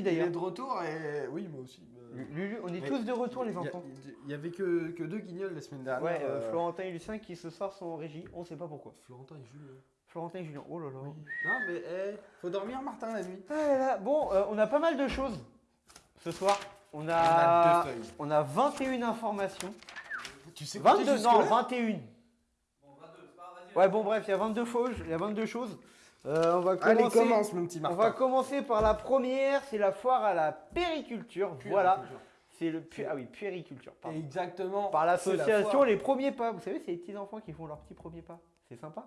Il est- d'ailleurs. de retour et oui, moi aussi. Lulu, on est mais tous de retour les a- enfants. Il y avait que, que deux guignols la semaine dernière. Ouais, euh, euh, Florentin et Lucien qui ce soir sont en régie, on sait pas pourquoi. Florentin et Julien. Florentin et Julien, oh là là. Oui. Non, mais eh, faut dormir, Martin, la nuit. Ah là là, Bon, euh, on a pas mal de choses ce soir. On On a, a deux feuilles. on a 21 informations. Tu sais compter 22, jusque-là? non, 21. Ouais, bon, bref, il y a 22 choses. Il y a 22 choses. Euh, on va Allez, commencer. commence, mon petit on Martin. va commencer par la première, c'est la foire à la périculture. Voilà, c'est le pu- ah oui, puériculture. pardon. Exactement. Par la l'association. Les Premiers Pas. Vous savez, c'est les petits enfants qui font leurs petits premiers pas. C'est sympa.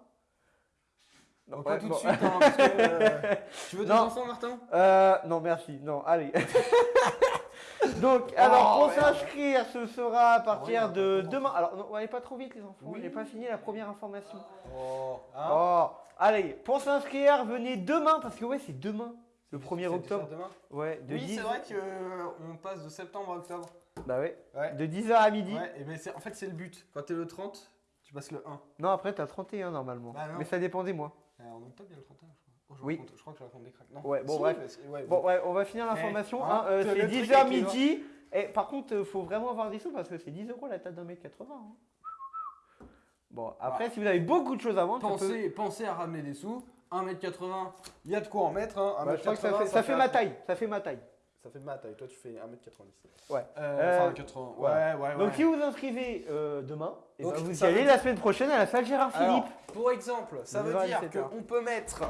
Non, Ouais, pas tout bon. de suite, hein, parce que, euh, Tu veux des Non. enfants, Martin? Euh, non, merci. Non, allez. Donc, alors, Oh, pour merde. s'inscrire, ce sera à partir Ouais, de demain. Alors, non, on n'allez pas trop vite, les enfants. Oui. N'est pas fini la première information. Oh, hein? Oh, allez, pour s'inscrire, venez demain, parce que ouais, c'est demain, le 1er C'est octobre. demain? Ouais, de Oui, 10 c'est vrai qu'on passe de septembre à octobre. Bah ouais, Ouais. de 10h à midi. Ouais, et ben en fait, c'est le but. Quand t'es le 30, tu passes le 1. Non, après, t'as 31 normalement. Bah. Mais ça dépend des mois. En octobre, il y a le 31, je crois. Oh, je Oui. raconte- je crois que je raconte des cracks. Non. Ouais, bon, Si, bref. ouais, Bon, ouais, on va finir l'information. Eh, hein, euh, hein, c'est le truc 10h avec les midi. Et par contre, euh, faut vraiment avoir des sous parce que c'est 10 euros la table d'un mètre 80. hein. Bon, après, si vous avez beaucoup de choses à vendre, peut- Pensez, à ramener des sous. 1m80, il y a de quoi en mettre. Hein. Bah, je crois que ça fait, ça fait ma taille. Ça fait ma taille. Ça fait ma taille. Toi, tu fais 1m90. Ouais. Euh, Euh, enfin, 80. Ouais, voilà. ouais, ouais. Donc, si vous inscrivez euh, demain, et Donc, ben, vous y allez la semaine prochaine à la salle Gérard Philippe. Alors, pour exemple, ça veut 9h à dire 17h. qu'on peut mettre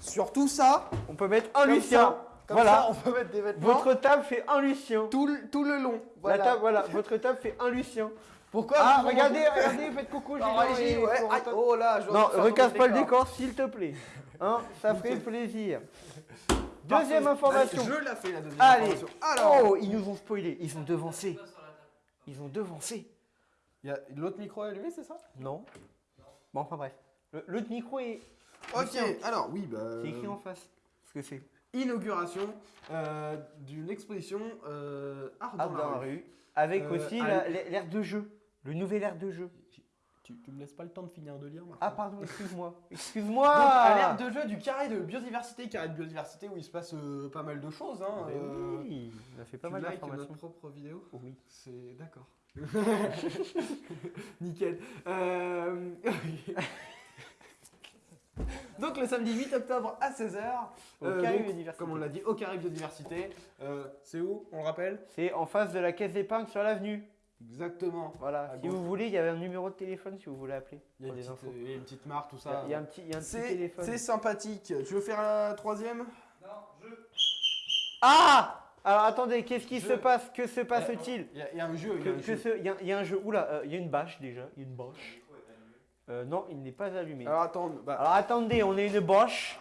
sur tout ça, On peut mettre un Lucien. ça, comme Voilà. ça, on peut mettre des vêtements Votre table fait un Lucien. tout, le, tout le long. La table, voilà, votre table fait un Lucien. Pourquoi Ah, regardez, remontez regardez, faites coucou, et ouais. Oh là, je Non, recasse pas le décor. s'il te plaît. Hein, ça ferait plaisir. Deuxième information. Allez, je la fais la deuxième Allez. information. Alors, Oh, ils nous ont spoilé. Ils ont devancé. Ils ont devancé. il y a l'autre micro est allumé, c'est ça? Non. Bon, enfin bref. Le- L'autre micro est. Ok, Lucien. alors oui, bah, C'est écrit en face. Ce que c'est. inauguration euh, d'une exposition euh, art dans, la rue. Avec Euh, aussi allez. la- l'air de jeu. Le nouvel air de jeu. Tu, tu me laisses pas le temps de finir de lire, Martin Ah, pardon, excuse-moi. Donc, Excuse-moi. à l'ère de jeu du carré de biodiversité, carré de biodiversité où il se passe euh, pas mal de choses. Hein, Mais euh, oui, on a fait pas tu mal likes d'informations. notre propre vidéo Oui. C'est d'accord. Nickel. Euh, Donc le samedi 8 octobre à 16h, Au carré biodiversité. comme on l'a dit, au carré biodiversité. Euh, c'est où On le rappelle? C'est en face de la caisse d'épargne sur l'avenue. Exactement. Voilà. Si gauche. vous voulez, il y avait un numéro de téléphone si vous voulez appeler. Il y a des petite, infos. il y a une petite marque, tout Il y a- ça. il y a un petit, il y a un petit C'est téléphone. c'est sympathique. Tu veux faire un troisième Ah Alors attendez, qu'est-ce qui Je- se passe Que se passe-t-il Il y, a- il y a un jeu. il y a un jeu. Il y, a- il y a un jeu. Oula, euh, il y a une bâche déjà. Il y a une bâche. Euh, non, il n'est pas allumé. Alors, Alors attends, bah, attendez, on a une bâche.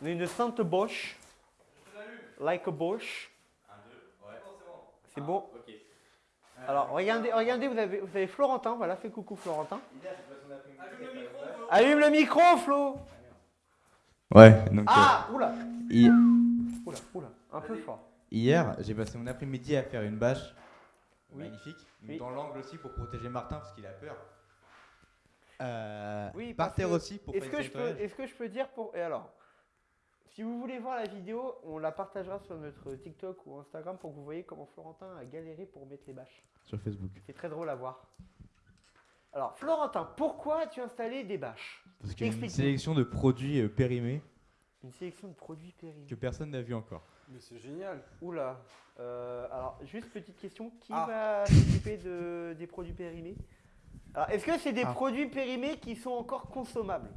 On a une sainte bâche. Like a bâche. C'est bon. Alors regardez, regardez, vous avez, vous avez Florentin. Voilà, fais coucou Florentin. Allume le micro, Flo. Ouais, donc Ah, oula, euh, hi- oula, oula, un peu fort. hier, j'ai passé mon après-midi à faire une bâche Oui. magnifique, Oui. dans l'angle aussi pour protéger Martin parce qu'il a peur. Euh, Oui, par terre aussi pour Est-ce faire que, du je peux, nettoyage. est-ce que je peux dire pour. Et alors, si vous voulez voir la vidéo, on la partagera sur notre TikTok ou Instagram pour que vous voyez comment Florentin a galéré pour mettre les bâches. sur Facebook. C'est très drôle à voir. Alors, Florentin, pourquoi as-tu installé des bâches? Parce qu'il y a une sélection de produits euh, périmés Une sélection de produits périmés. que personne n'a vu encore. mais c'est génial. Oula. Euh, alors, juste petite question qui Ah. va s'occuper de, des produits périmés? Alors, est-ce que c'est des Ah. produits périmés qui sont encore consommables?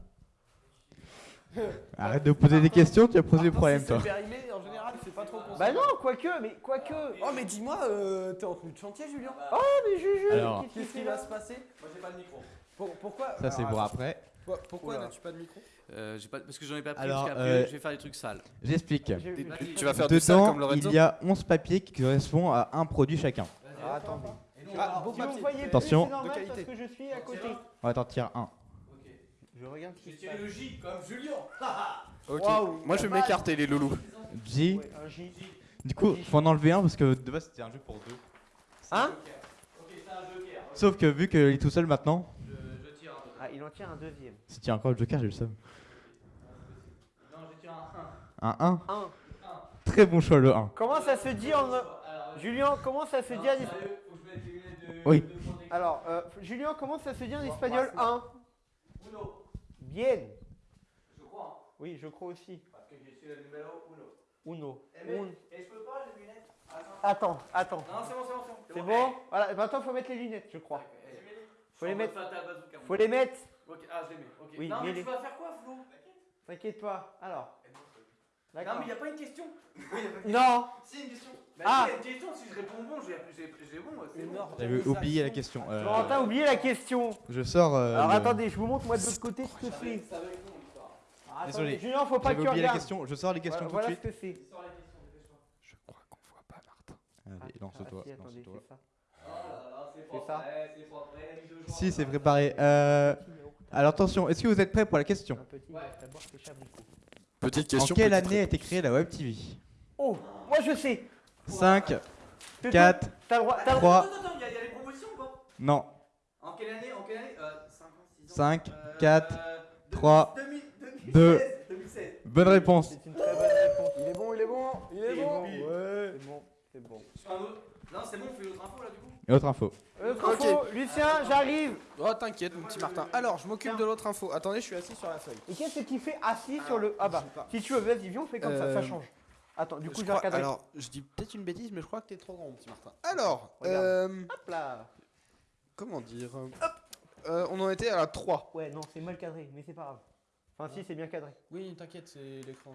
Arrête de poser des questions, tu vas poser des problèmes toi. Périmé, en général, c'est pas trop. Bah non, quoique, mais quoique. Oh, mais dis-moi, euh, t'es en tenue de chantier, Julien Oh, mais Juju, Alors. qu'est-ce qui va se passer Moi, j'ai pas de micro. pourquoi Ça c'est alors, pour attends, après. Pourquoi, pourquoi Oula. n'as-tu pas de micro Euh, j'ai pas, parce que j'en ai pas pris, Alors, parce qu'après euh, je vais faire des trucs sales. J'explique. J'ai- Des- j'ai- tu vas faire du sale Dedans, comme Lorenzo il y a 11 papiers qui correspondent à un produit chacun. Ah, attendez. Ah, beau Si vous papier. voyez plus, Attention. c'est normal De qualité. parce que je suis à côté. On va t'en tirer un. Je regarde ce qui se passe. J comme Julien. Ok. Waouh, Moi, je vais m'écarter, les loulous. J. Ouais, un J. Du coup, faut en enlever un parce que de base c'était un jeu pour deux. Hein Sauf que vu qu'il est tout seul maintenant, Ah, il en tient un deuxième. si tu as encore le joker, j'ai le seum. Un 1. 1. Très bon choix, le 1. Comment ça se dit en. Julien, comment ça se dit en espagnol Faut que je mette les lunettes de. Oui. de protection. Alors, euh, Julien, comment ça se dit en Bon, espagnol bah, 1 Uno. Bien. Je crois. Oui, je crois aussi. Parce que je suis le numéro uno. Uno. Eh, mais, Un. et je peux pas les lunettes? Attends, Attends. attends. Non, c'est bon, c'est bon, c'est bon. Bon? Voilà, maintenant faut mettre les lunettes, je crois. Faut les mettre. Faut les mettre. Ok, ah, je les mets. Ok. Oui, non, mais mets-les. tu vas faire quoi, Flo? T'inquiète pas. Alors. Non, D'accord. mais il n'y a pas une question. Non. Si, une question. Bah, Ah. si, il y a une question, si je réponds bon, j'ai bon. c'est bon. J'avais oublié la question. Euh, Florentin oublié la question. je sors. euh, Alors le- attendez, je vous montre moi de l'autre côté ce que c'est. être- ça va être long, l'histoire. Désolé. Julien, faut pas que tu oublié la question. Je sors les questions Voilà, tout de voilà suite. ce que c'est. Je crois qu'on voit pas Martin. Ah, Allez, lance-toi. lance-toi. c'est ça. Oh c'est C'est c'est Si, c'est préparé. Euh, alors attention, est-ce que vous êtes prêts pour la question? Un petit Ouais. d'abord c'est Chabricot. Petite En question. quelle petite année a été créée la Web TV Oh, moi je sais. 5, Te- 4, T'as le droit. T'as le Trois. Attends, attends, attends, il y, a- il y a les promotions ou pas non, En quelle année En quelle année euh, 5 ans, 6 ans 5, euh, 4, euh, 3, 2000, 2016, deux. 2016. bonne réponse. C'est une très bonne réponse. Il est bon, il est bon, il est bon. bon. Ouais. C'est bon, c'est bon. Non, c'est bon, on fait l'autre info là du coup Et autre info. Euh, info, Lucien, j'arrive. Oh, t'inquiète, mon petit Martin. Alors, je m'occupe de l'autre info. Attendez, je suis assis sur la feuille. Et qu'est-ce qui fait assis sur le. Ah bah, sais pas. si tu veux, vas-y, viens, on fait comme ça, ça Euh, change. Attends, du coup, Je je vais crois- recadrer. alors, je dis peut-être une bêtise, mais je crois que t'es trop grand, mon petit Martin. Alors, Regarde. euh, Hop là. comment dire Hop. Euh, On en était à la 3. Ouais, non, c'est mal cadré, mais c'est pas grave. Enfin, si, c'est bien cadré. Oui, t'inquiète, c'est l'écran.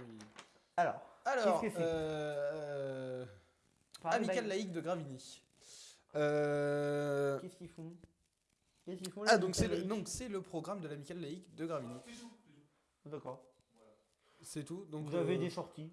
Alors, Alors, Qu'est-ce que c'est? euh, Amical bah, laïque de Gravini. Euh, Qu'est-ce qu'ils font? Qu'est-ce qu'ils font Ah, donc c'est le, donc c'est le programme de l'Amical laïque de Gravini. D'accord. C'est tout. Donc, Vous avez euh, des sorties.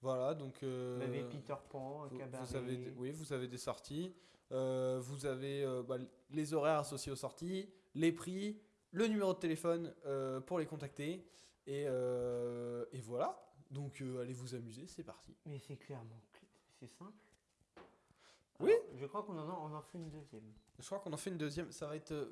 Voilà, donc. euh, Vous avez Peter Pan, un Vous, cabaret. vous avez, des- oui, vous avez des sorties. Euh, vous avez euh, bah, les horaires associés aux sorties, les prix, le numéro de téléphone euh, pour les contacter. Et, euh, et voilà. Donc euh, allez vous amuser, c'est parti. Mais c'est clairement. cl- C'est simple. Oui. Alors, je crois qu'on en, a- on en fait une deuxième. Je crois qu'on en fait une deuxième. Ça va être. euh,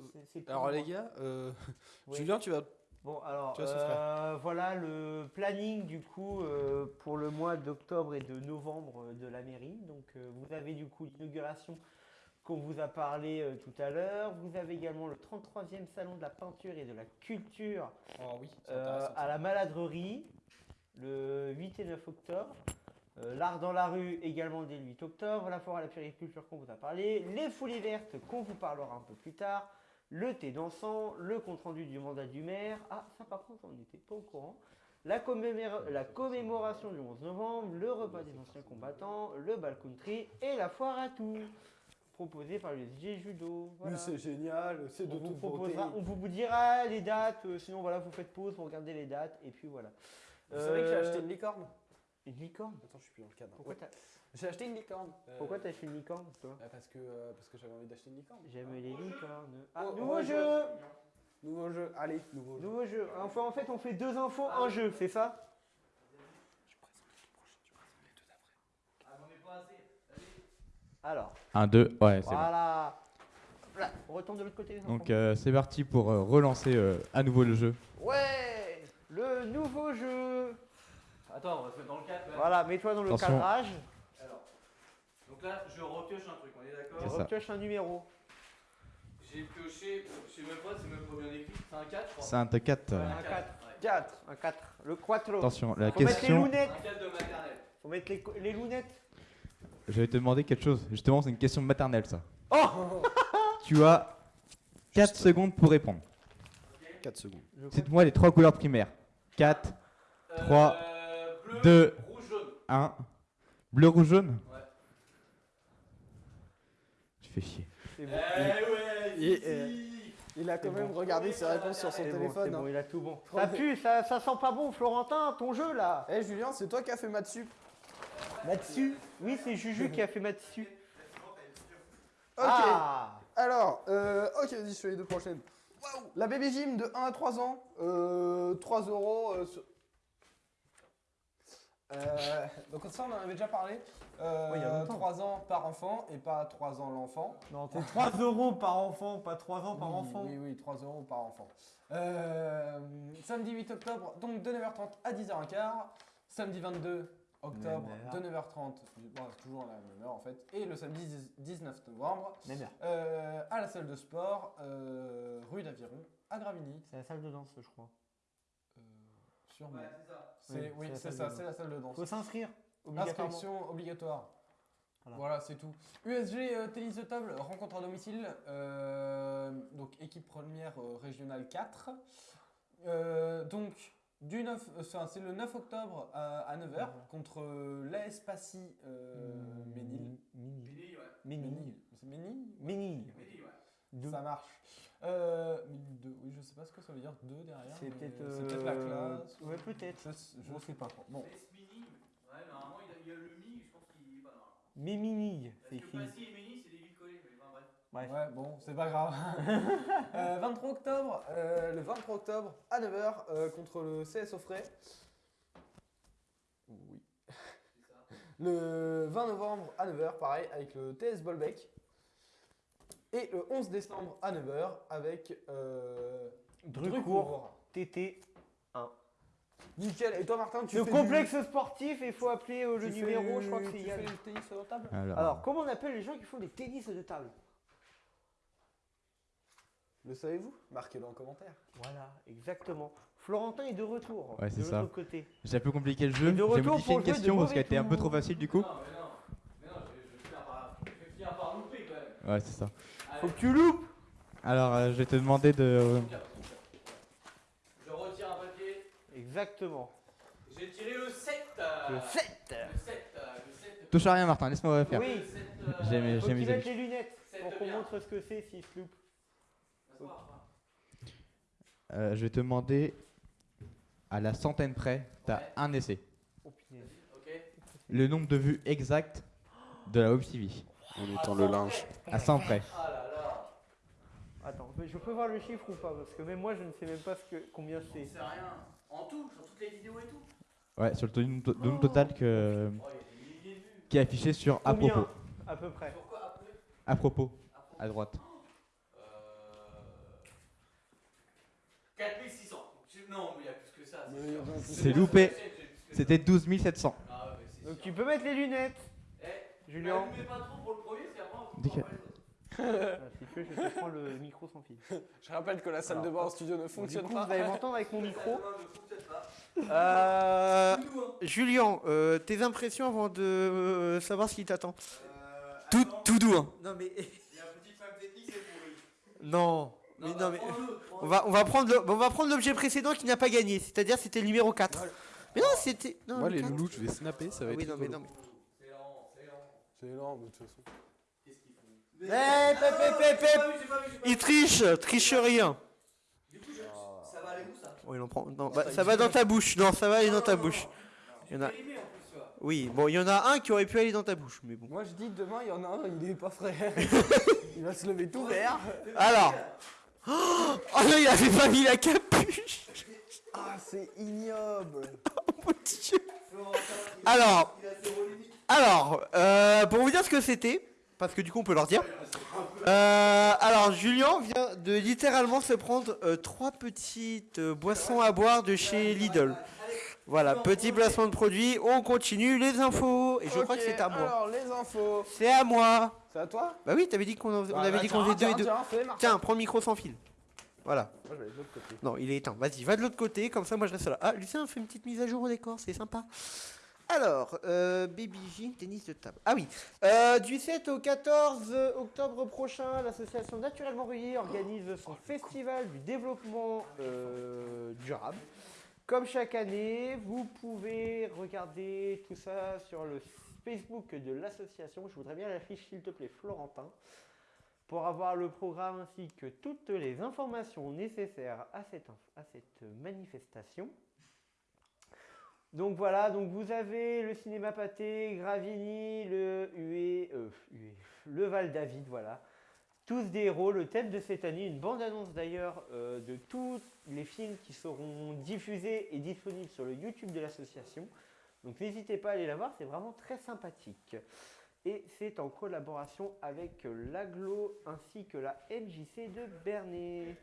Alors moi. les gars, euh. Julien, tu vas. Bon, alors, Tu euh, voilà le planning du coup euh, pour le mois d'octobre et de novembre de la mairie. Donc, euh, vous avez du coup l'inauguration qu'on vous a parlé euh, tout à l'heure. Vous avez également le 33e salon de la peinture et de la culture Oh oui. euh, à la Maladrerie le 8 et 9 octobre. Euh, L'art dans la rue également dès le 8 octobre. La foire à la périculture qu'on vous a parlé. Les folies vertes qu'on vous parlera un peu plus tard. Le thé dansant. Le compte rendu du mandat du maire. Ah, ça par contre, on n'était pas au courant. La, commémora- la commémoration du 11 novembre. Le repas des anciens combattants. Le bal country. Et la foire à tout. Proposé par le SG Judo. Voilà. Mais c'est génial, c'est de On vous, toute beauté. on vous dira les dates, euh, sinon voilà, vous faites pause, vous regardez les dates, et puis voilà. Vous savez que j'ai Euh, acheté une licorne une licorne Attends, je suis plus dans le cadre. Pourquoi Ouais. t'as J'ai acheté une licorne. Euh, pourquoi t'as acheté une licorne toi bah, Parce que, euh, parce que j'avais envie d'acheter une licorne. J'aime les licornes. Ah, Oh, nouveau oh, jeu Nouveau jeu, allez, nouveau jeu. Nouveau jeu. Enfin, en fait, on fait deux infos, un jeu, c'est ça Ah, j'en ai pas assez. Alors, 1, 2, ouais, c'est bon. voilà. Voilà, On retourne de l'autre côté. les enfants. Donc euh, c'est parti pour euh, relancer euh, à nouveau le jeu. Ouais Le nouveau jeu Attends, on va se mettre dans le cadre. Voilà, mets-toi dans le Attention. cadrage. Alors, donc là, je repioche un truc, on est d'accord C'est ça. Repioche un numéro. J'ai pioché, je sais même pas, c'est même pas bien écrit. C'est un 4, je crois. C'est un de 4. Ouais, Un un 4. 4. 4. Un 4. Le quattro. Attention, la Faut mettre les question. lunettes. Un 4 de maternelle. Faut mettre les, les lunettes. Je vais te demander quelque chose. Justement, c'est une question maternelle ça. Oh Tu as 4 secondes pour répondre. 4 secondes. Je Cite-moi les trois couleurs primaires. 4, Trois, Euh, bleu, deux. rouge, jaune. 1. Bleu, rouge, jaune Ouais. Je fais chier. c'est Eh bon. ouais, si, euh. Il a quand même regardé ses réponses sur son bon, téléphone. hein. bon, il a tout bon. Ça pue, ça, ça sent pas bon, Florentin, ton jeu là. Eh Julien, c'est toi qui as fait maths sup. Matsu Oui, c'est Juju qui a fait Matsu. Ok. Ah Alors, euh, ok, vas-y, je fais les deux prochaines. Waouh La baby gym de 1 à 3 ans, euh, 3 euros. euh, sur- Euh, donc ça, on en avait déjà parlé. Euh, Ouais, il y a longtemps. 3 ans par enfant et pas 3 ans l'enfant. Non, c'est 3 euros par enfant, pas 3 ans par oui, enfant. Oui, oui, 3 euros par enfant. Euh, samedi 8 octobre, donc de 9h30 à 10h15. Samedi 22 octobre de 9h30, bon, c'est toujours à la même heure en fait, et le samedi 19 novembre à la salle de sport, rue d'Aviron, à Gravigny. C'est la salle de danse, je crois. Sûrement. Ouais, c'est ça. C'est- Oui, c'est la c'est salle de ça, danse. c'est la salle de danse. Faut s'inscrire. Inscription obligatoire. Voilà. Voilà, c'est tout. USG euh, tennis de table, rencontre à domicile. euh, donc équipe première euh, régionale 4. Euh, donc du 9, enfin, c'est le 9 octobre à, à 9h contre l'AS Passy euh, Ménil. Mini. Mini, ouais. Mini. Ménil. C'est Ménil ouais. Deux. Ça marche. Euh, Ménil 2, oui, je sais pas ce que ça veut dire 2 derrière. C'est peut-être. c'est peut-être la euh, classe. Ouais, peut-être. Je, je sais pas. Bon. Mini. Ouais, normalement, il, y a le mi, je pense qu'il est pas mal. Mais mini, c'est Parce que écrit. Passy et Mini, c'est des villes collées. Mais enfin, bref. Bref. Ouais, bon, c'est pas grave. Euh, 23 octobre, euh, le 23 octobre à 9h euh, contre le CS Offray. Oui. C'est ça. Le 20 novembre à 9h, pareil, avec le TS Bolbec. Et le 11 décembre à 9h avec euh, Drucourt, TT. Nickel. Et toi, Martin, tu Le fais complexe sportif, il faut appeler euh, le tu numéro, fais- je crois que c'est tu Yann. fais le tennis la table Alors, Alors, comment on appelle les gens qui font des tennis de table? Le savez-vous? Marquez-le en commentaire. Voilà, exactement. Florentin est de retour. Ouais, c'est de ça. l'autre côté. j'ai un peu compliqué le jeu. De J'ai modifié pour une de question parce qu'elle était un peu trop facile du coup. Non, mais non. Mais non, je, je, vais finir par, je vais finir par louper quand même. Ouais, c'est ça. Faut que tu loupes Alors, euh, je vais te demander de. cap. Je retire un papier. Exactement. J'ai tiré le 7. Le 7 Le 7. euh, Le 7. Touche à rien, Martin, laisse-moi faire. Oui. Le 7. euh, J'ai j'ai amis. les lunettes pour qu'on montre ce que c'est s'il se loupe. Euh, je vais te demander, à la centaine près, t'as Ouais. un essai. Oh. Le nombre de vues exact de la Web TV. En étant le linge. À 100 près. Ah là là. Attends, mais je peux voir le chiffre ou pas Parce que même moi je ne sais même pas ce que, combien c'est. sais rien. En tout, sur toutes les vidéos et tout. Ouais, sur le to- nombre to- nombre total que, Oh, il y a des milliers de vues. qui est affiché sur à Combien propos. À peu près. Pourquoi après À propos, Après à droite. Euh. 4600. Je- Non, mais il y a plus que ça. C'est. C'est loupé. c'est. C'était 12 700. Ah ouais, c'est Donc sûr. tu peux mettre les lunettes, Eh, Julien. n'allumez pas trop pour le premier, parce qu'après on Ah, si tu veux, je te prends le micro sans fil. Je rappelle que la salle Alors, de bain en studio ne Du fonctionne coup, pas. vous allez m'entendre avec mon micro. Euh, Tout, hein. Julien, euh, tes impressions avant de euh, savoir ce qui t'attend Euh, Tout, attends, tout doux. Hein. Non mais Il y a un petit problème technique, c'est pourri. non. Mais non mais on va on va prendre le- on va prendre l'objet précédent qui n'a pas gagné, c'est-à-dire c'était le numéro 4. Voilà. Mais non, c'était Moi, le les 4. loulous, je vais snapper, ça va Ah être oui, non mais non mais C'est lent, c'est lent. C'est énorme de toute façon. Eh, pep, pep, pep, j'ai pas Il triche, triche rien. Du coup, je- ça va aller où ça Oh, il en prend. Non, bah, ça va dans ta bouche. Non, ça va aller dans ta bouche. Il y en a-. Oui, bon, il y en a un qui aurait pu aller dans ta bouche, mais bon. Moi je dis demain il y en a un, il est pas frais. il va se lever tout vert. Alors. Oh non, il avait pas mis la capuche. Ah c'est ignoble. Mon Dieu. Alors, alors, euh, pour vous dire ce que c'était, parce que du coup on peut leur dire. Euh, alors, Julien vient de littéralement se prendre euh, trois petites euh, boissons à boire de chez Lidl. Voilà, petit placement de produit. On continue les infos. Et je crois que c'est à moi. Alors les infos. C'est à moi. C'est à toi Bah oui, t'avais dit qu'on on Ah, avait bah, dit qu'on faisait deux et deux. Tiens, fais, prends le micro sans fil. Voilà. Moi je vais de l'autre côté. Non, il est éteint. Vas-y, va de l'autre côté, comme ça moi je reste là. Ah, Lucien fait une petite mise à jour au décor, c'est sympa. Alors, euh, Baby Jean, tennis de table. Ah oui, euh, du 7 au 14 octobre prochain, l'association Naturellement Ruyé organise son festival du développement euh, durable. Comme chaque année, vous pouvez regarder tout ça sur le Facebook de l'association. Je voudrais bien l'affiche, s'il te plaît, Florentin, pour avoir le programme ainsi que toutes les informations nécessaires à cette manifestation. Donc voilà, donc vous avez le cinéma Pâté, Gravigny, le euh, le Val David, voilà. Tous des héros, le thème de cette année, une bande-annonce d'ailleurs euh, de tous les films qui seront diffusés et disponibles sur le YouTube de l'association. Donc n'hésitez pas à aller la voir, c'est vraiment très sympathique. Et c'est en collaboration avec l'AGLO ainsi que la MJC de Bernay.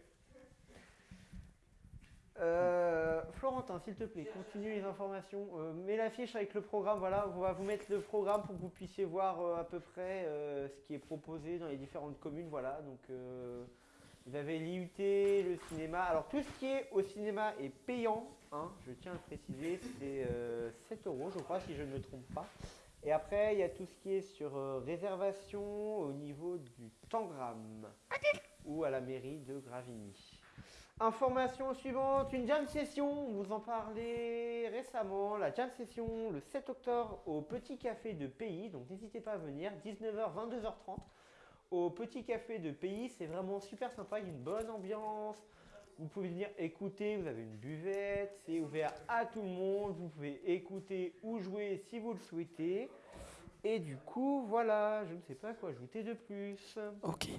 Euh, Florentin, s'il te plaît, continue les informations. Euh, mets l'affiche avec le programme. Voilà, on va vous mettre le programme pour que vous puissiez voir euh, à peu près ce qui est proposé dans les différentes communes. Voilà, donc vous avez l'IUT, le cinéma. Alors tout ce qui est au cinéma est payant. hein, je tiens à le préciser, c'est euh, 7 euros, je crois, si je ne me trompe pas. Et après, il y a tout ce qui est sur réservation au niveau du Tangram ou à la mairie de Gravigny. Information suivante, une jam session, on vous en parlait récemment, la jam session le 7 octobre au Petit Café de Pays, donc n'hésitez pas à venir, 19h, 22h30 au Petit Café de Pays, c'est vraiment super sympa, il y a une bonne ambiance, vous pouvez venir écouter, vous avez une buvette, c'est ouvert à tout le monde, vous pouvez écouter ou jouer si vous le souhaitez. Et du coup, voilà, je ne sais pas quoi ajouter de plus. Ok,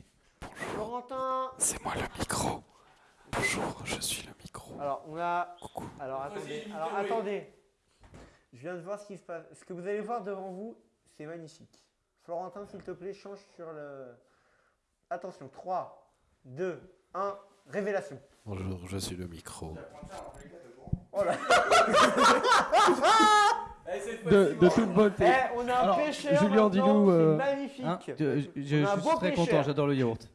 Florentin. C'est moi le micro. Bonjour, je suis le micro. Alors, on a. Coucou. Alors, attendez. Alors, attendez. Je viens de voir ce qui se passe. Ce que vous allez voir devant vous, c'est magnifique. Florentin, s'il te plaît, change sur le. Attention, 3, 2, 1, révélation. Bonjour, je suis le micro. Oh là fois-ci, De, toute beauté. Eh, on a un Alors, pêcheur. Julien, euh, magnifique. Hein, je suis très pêcheur. content, j'adore le yaourt.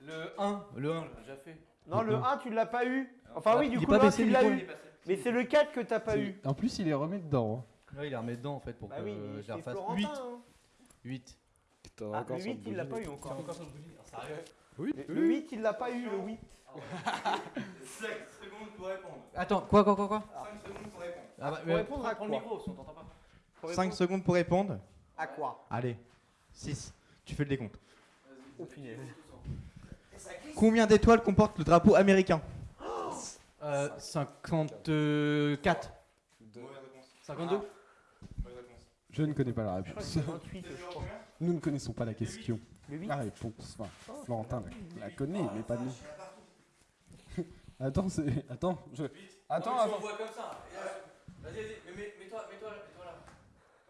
Le 1. Le 1. Déjà fait. Non, le 1, tu l'as pas eu. Enfin, oui, du est coup, le 1, baissé tu l'as eu. Mais c'est le 4 que t'as pas eu. En plus, il est remis dedans. hein. Ouais, il a remis dedans en fait pour Bah que je la refasse. Florentin. 8. hein. 8. T'as Ah, le sur 8, il l'a pas eu encore. encore sur le bougie. Alors, sérieux Oui, Le 8, il l'a pas eu, le 8. 5 secondes pour répondre. Attends, quoi, quoi, quoi, quoi 5 secondes pour répondre. ah, bah, Pour mais- répondre à prends le quoi micro, si on t'entend pas. Pour 5 répondre secondes pour répondre. À quoi Allez, 6. Tu fais le décompte. Oh punaise. Combien d'étoiles comporte le drapeau américain Euh, 54. 52 Je ne connais pas la réponse. c'est 28, je crois. Nous ne connaissons pas la question. Le 8 La réponse. Enfin, Florentin la, la connaît, mais pas nous. Attends, c'est. Attends, je. Attends, non, mais si attends. on voit comme ça. et, euh, Vas-y, vas-y, mets-toi, là.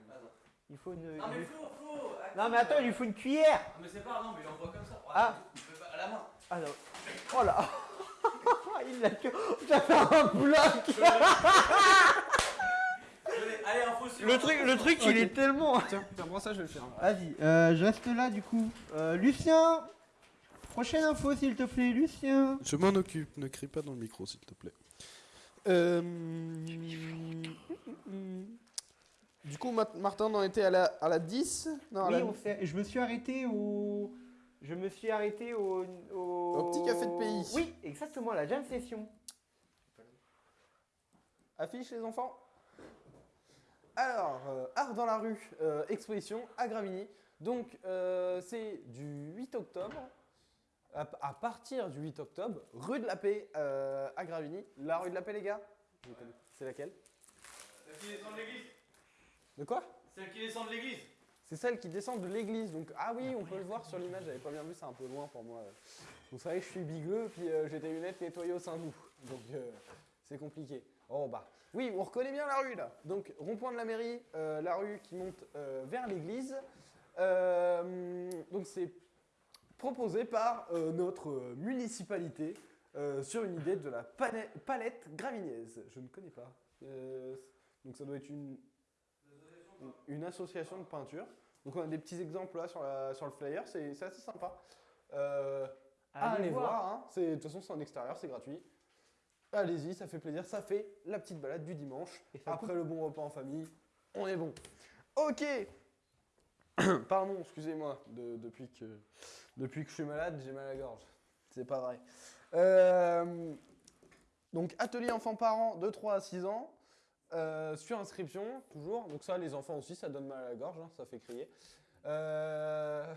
Attends. Il faut une. Non, mais Flo, Flo. Non, mais attends, il lui faut une cuillère Non, mais c'est pas, non, mais il envoie comme ça. Ah. À la main. Ah non. Oh là Il l'a que. T'as fait un bloc Allez, info sur. Le truc, le truc il est tellement. Tiens, tiens, moi ça, je vais le faire. Vas-y, euh, je reste là du coup. Euh, Lucien Prochaine info s'il te plaît, Lucien Je m'en occupe, ne crie pas dans le micro s'il te plaît. Euh, Du coup, Ma- Martin, on en était à la, à la 10 Non, à Oui, la- on s'est- je me suis arrêté au. Je me suis arrêté au. Au, Au petit café de pays. Oui, exactement, la jam session. Affiche les enfants. Alors, euh, Art dans la rue, euh, exposition à Gravigny. Donc, euh, c'est du 8 octobre. À, à partir du 8 octobre, rue de la Paix euh, à Gravigny. La rue de la Paix, les gars. C'est laquelle? Celle qui descend de l'église. De quoi? Celle qui descend de l'église. C'est celle qui descend de l'église. Donc, ah oui, on peut le voir sur l'image. J'avais pas bien vu, c'est un peu loin pour moi. Vous savez, je suis bigleux, puis euh, j'ai des lunettes nettoyées au Saint-Doux. Donc, euh, c'est compliqué. Oh bah. Oui, on reconnaît bien la rue là. Donc, rond-point de la mairie, euh, la rue qui monte vers l'église. Donc, c'est proposé par notre municipalité sur une idée de la palette gravignaise. Je ne connais pas. Donc, ça doit être une, une association de peinture. Donc, on a des petits exemples là sur, la, sur le flyer. C'est assez sympa. Euh, Allez, voir, hein. De toute façon c'est en extérieur, c'est gratuit. Allez-y, ça fait plaisir, ça fait la petite balade du dimanche. Et Après le bon repas en famille, on est bon. Ok Pardon, excusez-moi, de- depuis, que, depuis que je suis malade, j'ai mal à la gorge. C'est pas vrai. Euh, donc atelier enfants-parents de 3 à 6 ans, euh, sur inscription, toujours. Donc ça, les enfants aussi, ça donne mal à la gorge, hein, ça fait crier. Euh,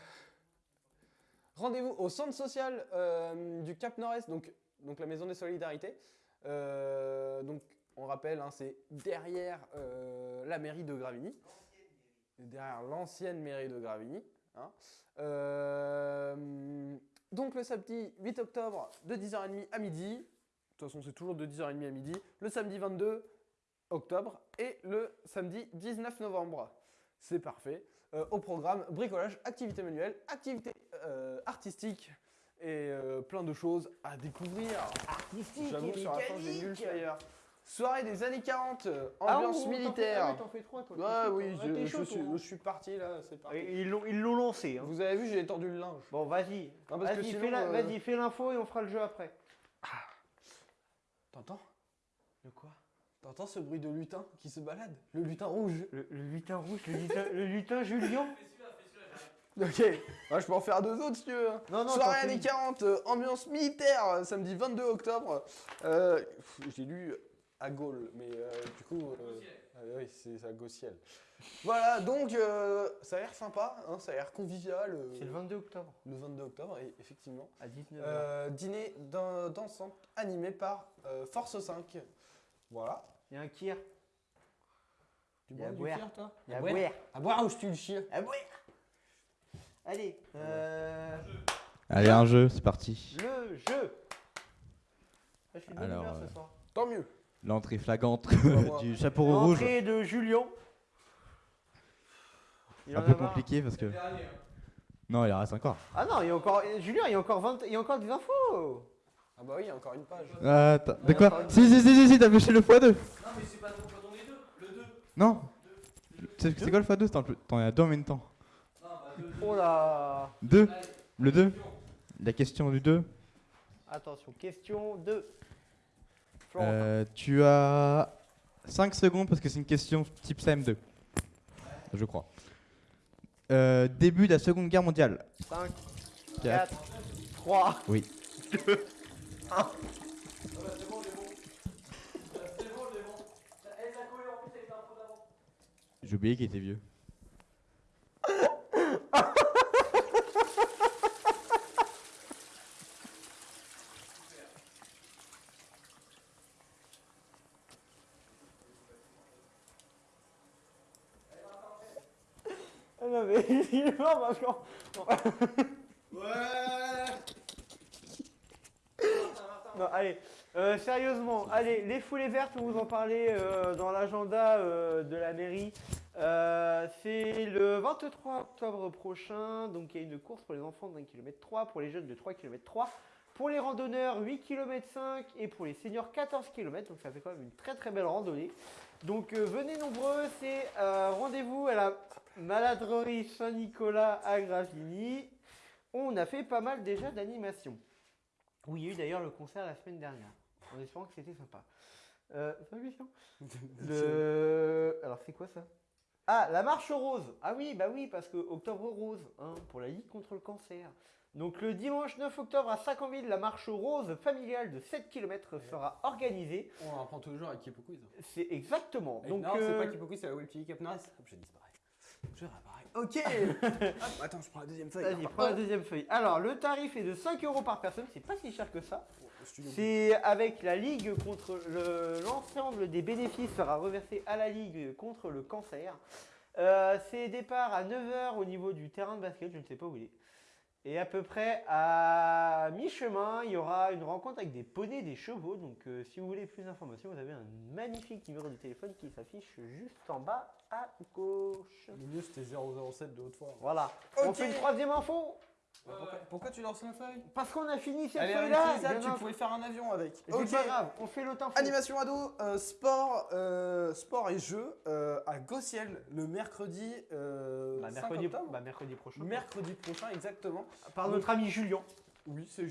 Rendez-vous au centre social euh, du Cap Nord-Est, donc, donc la maison des solidarités. Donc on rappelle, hein, c'est derrière la mairie de Gravigny, derrière l'ancienne mairie de Gravigny. hein. Donc le samedi 8 octobre de 10h30 à midi. De toute façon, c'est toujours de 10h30 à midi. Le samedi 22 octobre et le samedi 19 novembre. C'est parfait. Euh, au programme bricolage, activité manuelle, activité euh, artistique et euh, plein de choses à découvrir. J'avoue, sur la fin, j'ai nul flyer. Soirée des années 40, euh, Ah, ambiance militaire. ah ouais, T'en fais trois, toi. Ouais, oui, je, suis, je suis parti là, c'est parti. Et Ils l'ont lancé. Hein. Vous avez vu, j'ai étendu le linge. Bon, vas-y. Vas-y, fais la- vas-y, fais l'info et on fera le jeu après. T'entends? De quoi? T'entends ce bruit de lutin qui se balade? Le lutin rouge. le, le lutin rouge, le lutin, le lutin Julien Ok, ouais, je peux en faire deux autres si tu veux. hein. Non, non, Soirée années une. 40, euh, ambiance militaire, euh, samedi 22 octobre. Euh, J'ai lu à Gaulle, mais euh, du coup. euh, ah oui, c'est à Gaussiel. Voilà, donc euh, ça a l'air sympa, hein, ça a l'air convivial. euh, C'est le 22 octobre le 22 octobre, et effectivement. à 19h. Euh, dîner dan- dansant animé par euh, Force 5. Voilà. Il y a un kir. Tu bois du cuir, toi Il y a À boire. À boire ou je tue le chien À boire. Allez, euh, Allez, un jeu, c'est parti. le jeu. Ah, Je suis de bonne Alors, humeur euh, soir. Tant mieux. L'entrée flagrante du chapeau rouge. Entrée de Julien. Il Un en peu marre. compliqué parce que. Hein. Non, il en reste encore. Ah non, il y a encore. Julien, il y a encore 20, il y a encore des infos. Ah bah oui, il y a encore une page. Ah, Attends, de quoi Si, si, si, si, si, t'as pêché le x2. Non, mais c'est pas ton, les deux. Le 2. Non C'est quoi le x2 T'en t'en as deux en même temps. Non, bah 2. Oh là. 2 Le 2 La question du 2 Attention, question 2. Florent. Euh, tu as 5 secondes parce que c'est une question type CM2. Je crois. Euh, début de la Seconde Guerre mondiale. 5, 4. 4, 3. Oui. J'ai oublié qu'il était vieux. Non, mais il est mort parce. Allez, euh, sérieusement, allez, les foulées vertes, on vous en parlait euh, dans l'agenda euh, de la mairie. C'est le 23 octobre prochain, donc il y a une course pour les enfants d'un km 3, pour les jeunes de 3 km 3, pour les randonneurs 8 km 5 et pour les seniors 14 km, donc ça fait quand même une très très belle randonnée. Donc venez nombreux, c'est rendez-vous à la maladrerie Saint-Nicolas à Gravigny. On a fait pas mal déjà d'animations. Oui, il y a eu d'ailleurs le concert la semaine dernière, en espérant que c'était sympa. Euh, Lucien Le... Alors c'est quoi ça? Ah, la marche rose Ah oui, bah oui, parce que octobre rose, hein, pour la Ligue contre le cancer. Donc le dimanche 9 octobre à Sacanville, la marche rose familiale de 7 km sera organisée. On en apprend tous les jours avec Kipo Quiz. C'est exactement. Et Donc, non, c'est euh, pas Kipo Quiz, c'est la Webkili Cap Norris. Je disparais. Je réapparais. Ok Hop, Attends, je prends la deuxième feuille. Vas-y, prends la deuxième feuille. Alors, le tarif est de 5 euros par personne, c'est pas si cher que ça. Studio. C'est avec la Ligue contre le- l'ensemble des bénéfices sera reversé à la Ligue contre le cancer. Euh, c'est départ à 9h au niveau du terrain de basket, je ne sais pas où il est. Et à peu près à mi-chemin, il y aura une rencontre avec des poneys, des chevaux. Donc euh, si vous voulez plus d'informations, vous avez un magnifique numéro de téléphone qui s'affiche juste en bas à gauche. Le mieux, c'était 007 de Haute-Foire. Voilà. On fait une troisième info Pourquoi, pourquoi tu lances la feuille? Parce qu'on a fini cette feuille-là. tu pouvais faire un avion avec. C'est Ok. pas grave, on fait l'autre. Animation ado, euh, sport, euh, sport et jeux euh, à Gossiel le mercredi, euh, Bah, 5 mercredi, octobre. bah, mercredi prochain. mercredi prochain exactement. Par notre ami Julien. Oui, c'est.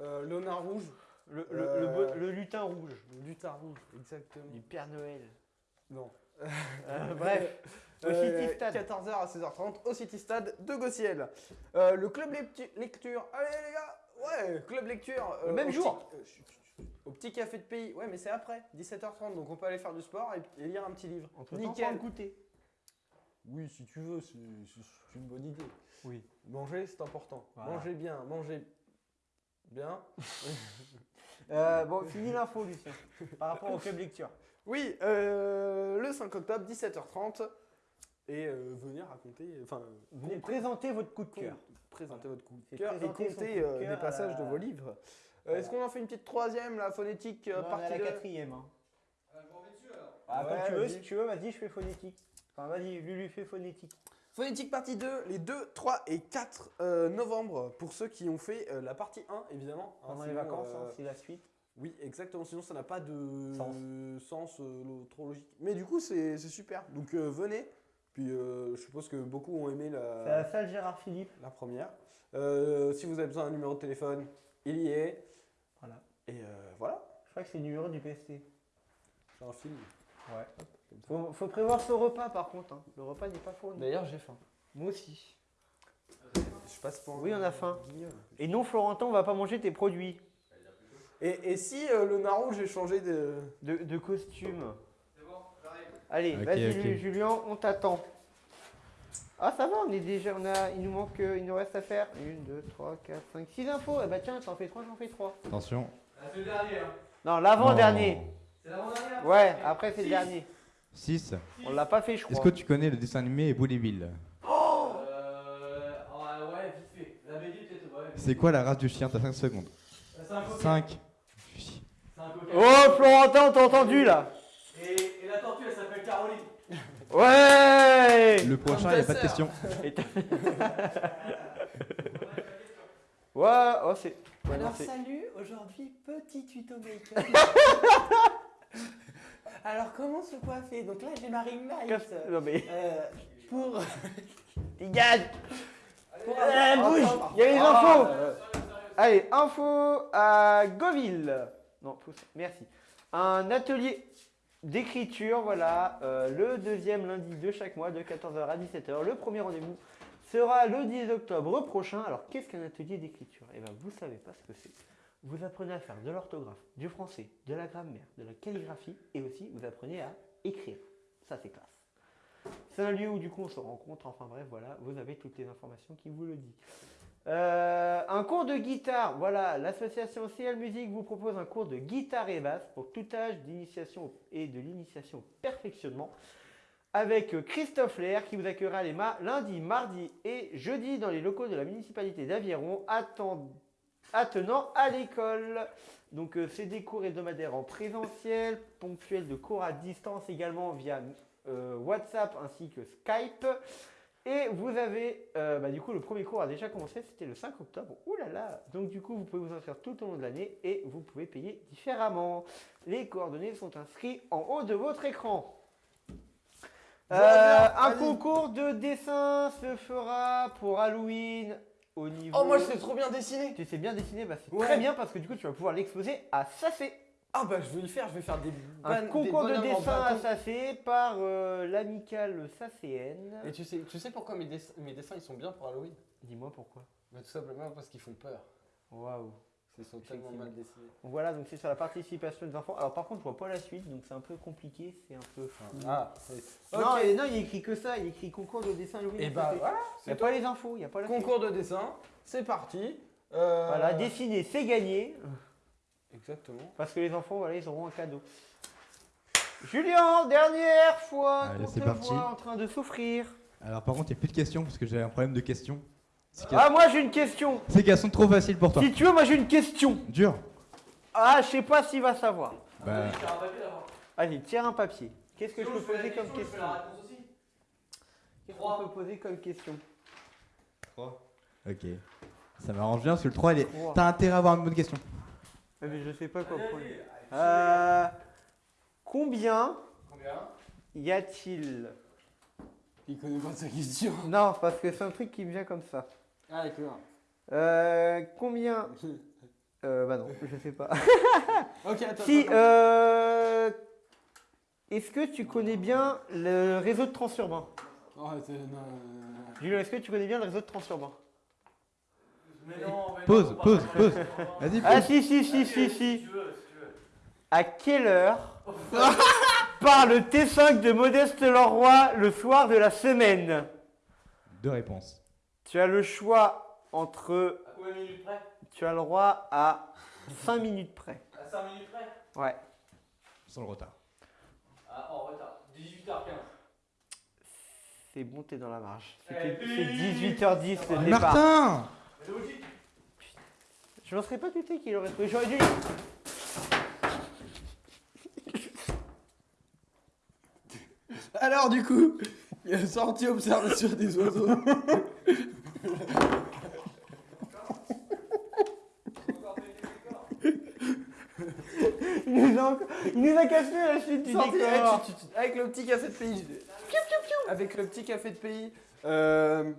Euh, Léonard Rouge, Le, le, Euh, le le lutin rouge. le lutin rouge, exactement. Du Père Noël. Non. Euh, bref. Au Euh, City Stade. 14h à 16h30 au City Stade de Gossiel. Euh, le club lectu- lecture. Allez les gars, ouais, club lecture. euh, Le même jour. petit- au petit café de pays. Ouais, mais c'est après, 17h30. Donc on peut aller faire du sport et, et lire un petit livre. Entre Nickel. goûter. Oui, si tu veux, c'est c'est une bonne idée. Oui. Manger, c'est important. Voilà. Manger bien, manger bien. Euh, bon, fini l'info, Lucien. Par rapport au club lecture. Oui, euh, le 5 octobre, 17h30. Et euh, venez raconter, enfin, Venez présenter votre coup de cœur. présenter votre coup de C'est cœur et compter de euh, passages la- de vos livres. Euh, Est-ce qu'on en fait une petite troisième, la phonétique euh, Non, on est à partie la 2 quatrième. Hein. Ah, je m'en vais dessus alors. Ah, Ouais, quand tu veux, vas-y. si tu veux, vas-y, je fais phonétique. Enfin, vas-y, Lulu, fais phonétique. Phonétique partie 2, les 2, 3 et 4 euh, novembre, pour ceux qui ont fait euh, la partie 1, évidemment. hein, Pendant les vacances, euh, hein, c'est la suite. Oui, exactement, sinon ça n'a pas de Sens. sens, euh, trop logique. Mais du coup, c'est super. Donc euh, venez, puis euh, je suppose que beaucoup ont aimé la, C'est la salle Gérard Philippe. la première. Euh, si vous avez besoin d'un numéro de téléphone, il y est. Voilà. Et euh, voilà, Je crois que c'est le numéro du PST. c'est un film. Ouais. Faut, faut prévoir ce repas par contre. hein. Le repas n'est pas fourni. D'ailleurs, j'ai faim. Moi aussi. Je passe pour Oui, on a faim. guignol. Et non, Florentin, on va pas manger tes produits Et, et si euh, le Naron, j'ai changé de. de, de costume. C'est bon, j'arrive. Allez, vas-y Julien, on t'attend. Ah ça va, on est déjà, on a, il nous manque, euh, il nous reste à faire 1, 2, 3, 4, 5, 6 infos. Eh bah tiens, t'en fais 3, j'en fais 3. Attention. Ah, c'est le dernier, hein. Non, l'avant-dernier. C'est l'avant-dernier Ouais, après c'est le dernier. 6. On l'a pas fait, je Est-ce crois. que tu connais le dessin animé Bouleville Euh. ah, ouais, vite fait. La BD, peut-être, ouais. C'est quoi la race du chien? T'as 5 secondes. C'est un coquin. 5. Oh Florentin, on t'a entendu là Et, et la tortue, elle s'appelle Caroline. Ouais Le prochain, il n'y a pas de question. Ouais, oh c'est... ouais, Alors salut, aujourd'hui petit tuto make-up. Alors comment se coiffer? Donc là j'ai ma ring light. Non mais... Euh, pour Dégage pour Eh, avoir- bouge Il y a les ah, infos euh, Allez, info à Goville. Non, pousse, merci. Un atelier d'écriture, voilà, euh, le deuxième lundi de chaque mois de 14h à 17h. Le premier rendez-vous sera le 10 octobre prochain. Alors, qu'est-ce qu'un atelier d'écriture? Eh bien, vous savez pas ce que c'est. Vous apprenez à faire de l'orthographe, du français, de la grammaire, de la calligraphie et aussi vous apprenez à écrire. Ça, c'est classe. C'est un lieu où du coup on se rencontre, enfin bref, voilà, vous avez toutes les informations qui vous le disent. Euh, un cours de guitare, voilà, l'association CL Musique vous propose un cours de guitare et basse pour tout âge d'initiation et de l'initiation au perfectionnement avec Christophe Lair qui vous accueillera les ma- lundi, mardi et jeudi dans les locaux de la municipalité d'Aviron atten- attenant à l'école. Donc euh, c'est des cours hebdomadaires en présentiel, ponctuels de cours à distance également via euh, WhatsApp ainsi que Skype. Et vous avez, euh, bah, du coup, le premier cours a déjà commencé, c'était le 5 octobre. Ouh là là Donc du coup, vous pouvez vous inscrire tout au long de l'année et vous pouvez payer différemment. Les coordonnées sont inscrites en haut de votre écran. Euh, un concours de dessin se fera pour Halloween au niveau... Oh, moi je sais trop bien dessiner. Tu sais bien dessiner, bah, c'est Ouais. très bien parce que du coup, tu vas pouvoir l'exposer à Sacé. Ah bah je vais le faire, je vais faire des Un concours des de dessin à. Sacé par euh, l'amicale Sacéenne. Et tu sais, tu sais pourquoi mes, dess- mes dessins ils sont bien pour Halloween? Dis-moi pourquoi. bah, Tout simplement parce qu'ils font peur. Waouh. Ils sont tellement mal dessinés. Voilà, donc c'est sur la participation des enfants. Alors par contre, je vois pas la suite, donc c'est un peu compliqué, c'est un peu. Ah, c'est- Non, Ok. et non, il écrit que ça, il écrit concours de dessin Halloween. Et à bah voilà, Il n'y a c'est pas les infos, il n'y a pas la suite. Concours de dessin, c'est parti. Euh, Voilà, dessiner, c'est gagné. Exactement. Parce que les enfants, voilà, ils auront un cadeau. Julien, dernière fois Allez, qu'on c'est te parti. voit en train de souffrir. Alors par contre, il n'y a plus de questions parce que j'ai un problème de questions. C'est qu'elles- Ah, moi j'ai une question. C'est qu'elles sont trop faciles pour toi. Si tu veux, moi j'ai une question. Dur. Ah, je sais pas s'il va savoir. Bah, d'abord. Allez, tire un papier. Qu'est-ce que je peux poser comme question. Qu'est-ce qu'on peut poser comme question ok. Ça m'arrange bien parce que le 3, il est... Trois. t'as intérêt à avoir une bonne question. Ah, mais je sais pas quoi Allez, prendre. allez, allez. Euh, combien Combien y a-t-il Il connaît pas sa question. Non, parce que c'est un truc qui me vient comme ça. Ah, d'accord. Euh, combien euh, Bah non, je sais pas. ok, attends. si, euh, est-ce que tu connais bien le réseau de transurbain Oh, c'est- non, non, non, non. Julien, est-ce que tu connais bien le réseau de transurbain Mais non, mais Pause, non, pause, pause. Vas-y, Ah pose. si, si, si, si, si. tu veux, si tu veux. À quelle heure part le T5 de Modeste Leroy le soir de la semaine Deux réponses. Tu as le choix entre. À combien de minutes près? Tu as le droit à 5 minutes près. À 5 minutes près? Ouais. Sans le retard. Ah, en retard. 18h15. C'est bon, t'es dans la marge. Eh, C'est 18h10 le départ. Martin C'est logique. Je m'en serais pas douté qu'il aurait trouvé. J'aurais dû. Alors du coup, Sortie observation des oiseaux. Il nous a, encore- il nous a cassé la chute du décor. eh, tu- tu- avec le petit café de pays. Avec le petit café de pays. Euh,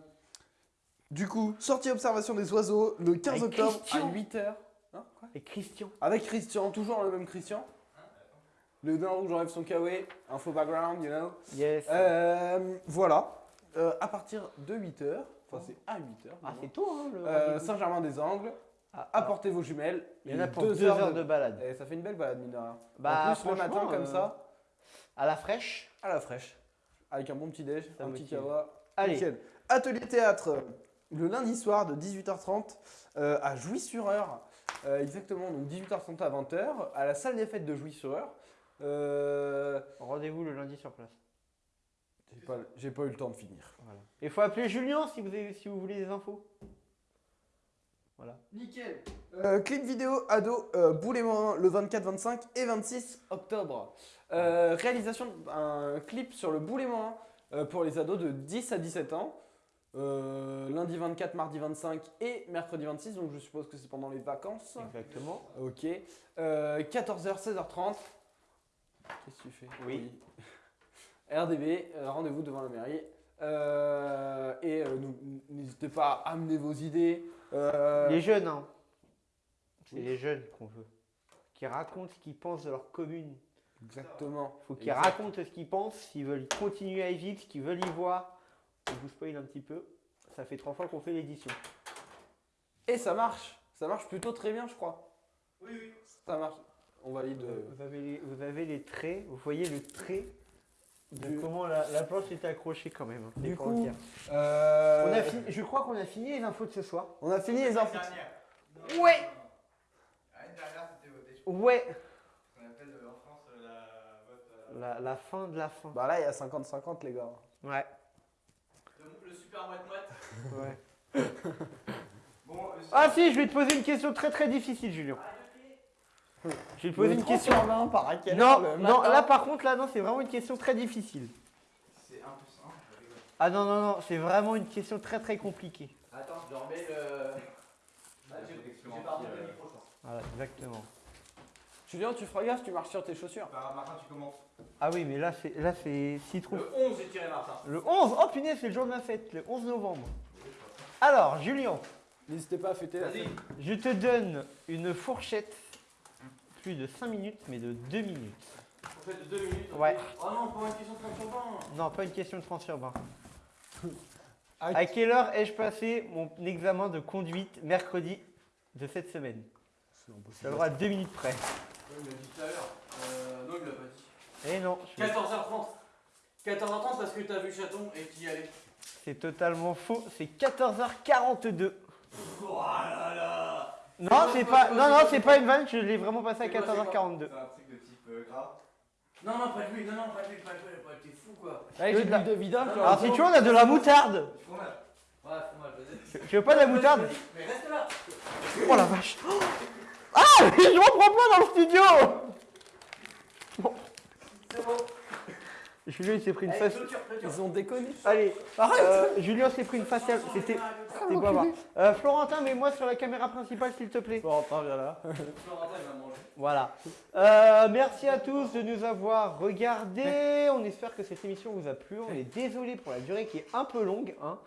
du coup, sortie observation des oiseaux le 15 Avec octobre Christian. à 8h. Hein, quoi Et Christian. Avec Christian, toujours le même Christian. Le d'un rouge enlève son kawaii, info background, you know. Yes. Euh, voilà. Euh, à partir de 8h, enfin c'est à 8h. ah, c'est tôt, hein, le Euh. Saint-Germain-des-Angles, Ah, apportez vos jumelles. Il y en a pour deux deux, heures, de balade. Et ça fait une belle balade, mine de rien. Bah, en plus, le matin, comme ça, À la fraîche. à la fraîche, avec un bon petit déj, Ça un petit kawa. Allez. nickel. Atelier théâtre, le lundi soir de 18h30 euh, à Jouy-sur-Eure. Euh, exactement, donc 18h30 à 20h, à la salle des fêtes de Jouy-sur-Eure. Euh, Rendez-vous le lundi sur place. j'ai pas, j'ai pas eu le temps de finir. Il faut appeler Julien si vous, avez- si vous voulez des infos. Voilà. Nickel. Euh, clip vidéo ado euh, Boule et Morin le 24, 25 et 26 octobre. Euh, réalisation d'un clip sur le Boule et Morin euh, pour les ados de 10 à 17 ans. Euh, lundi 24, mardi 25 et mercredi 26, donc je suppose que c'est pendant les vacances. Exactement. Ok. Euh, 14h, 16h30. Qu'est-ce que tu fais? Oui. RDB, euh, rendez-vous devant la mairie. Euh, et euh, n'hésitez pas à amener vos idées. Euh, Les jeunes, hein. C'est Oui. les jeunes qu'on veut. Qui racontent ce qu'ils pensent de leur commune. Exactement. Il faut qu'ils racontent ce qu'ils pensent, s'ils veulent continuer à y vivre, ce qu'ils veulent y voir. Je vous spoil un petit peu. Ça fait trois fois qu'on fait l'édition. Et ça marche. Ça marche plutôt très bien, je crois. Oui, oui. Ça marche. On valide. euh, Vous avez, les, vous avez les traits, vous voyez le trait de Du- comment la, la planche est accrochée quand même. hein. Du coup, euh, On a fini, je crois qu'on a fini les infos de ce soir. on a fini les infos. Ouais c'était voté. Ouais On appelle euh, en France euh, la vote. euh, la, la fin de la fin. Bah là, il y a 50-50, les gars. Ouais. Le, le super moite-moite. ouais. Bon, euh, Ah si, je vais te poser une question très très difficile, Julien. Je vais te poser une question. par à quelle Non, heure non, là par contre, là non, c'est vraiment une question très difficile. c'est un peu simple. je rigole. Ah non, non, non, c'est vraiment une question très très compliquée. Attends, je remets le. Ah, j'ai remonté le micro. Voilà, exactement. Julien, tu feras gaffe, tu marches sur tes chaussures. Bah, Martin, tu commences. Ah oui, mais là c'est là c'est citron. Le 11, j'ai tiré Martin. Le 11, oh punaise, c'est le jour de ma fête, le 11 novembre. Alors, Julien, N'hésitez pas à fêter la Vas-y. fête. je te donne une fourchette, plus de 5 minutes, mais de 2 minutes. Fait de 2 minutes. Ouais. Oh non, pas une question de 30 sur 20. Non, pas une question de transurbain. Ah, À quelle heure ai-je passé mon examen de conduite mercredi de cette semaine? Ça le droit à 2 minutes près. Ouais, il l'a dit tout à l'heure. Euh, non, il l'a pas dit. Eh non, je- 14h30. 14h30 parce que t'as vu Chaton et qu'il y allait. c'est totalement faux, c'est 14h42. Oh là là Non, c'est pas, non, non, c'est pas une vanne, je l'ai vraiment passé à C'est quoi, c'est 14h42. C'est un truc de type euh, grave. Non, non, pas lui, non, non, pas lui, pas lui, t'es fou quoi. Allez, j'ai de l'huile de vidange. Non, genre, Alors si tu veux, on a de la moutarde. Du fromage. Ouais, fromage, vas-y. Tu veux pas de la moutarde Mais reste là Oh la vache Ah Je reprends pas dans le studio bon. Julien il s'est pris une clôture. Ils ont déconné. Allez, euh, Julien s'est pris une faciale. C'était. C'était à voir. Euh, Florentin, mets-moi sur la caméra principale s'il te plaît. Florentin, viens là. Florentin, il va manger. Voilà. Euh, merci à tous de nous avoir regardés. On espère que cette émission vous a plu. On est désolé pour la durée qui est un peu longue. hein.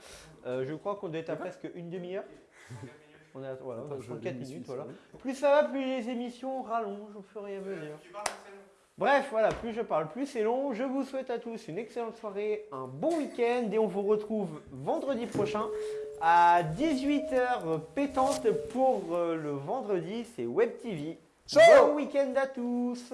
Euh, je crois qu'on doit être à presque une demi-heure. On est à, voilà, on est à 34 minutes. Voilà. Plus ça va, plus les émissions rallongent au fur et à mesure. Bref, voilà, plus je parle, plus c'est long. Je vous souhaite à tous une excellente soirée, un bon week-end et on vous retrouve vendredi prochain à 18h pétante pour euh, le vendredi, c'est Web TV. Bon week-end à tous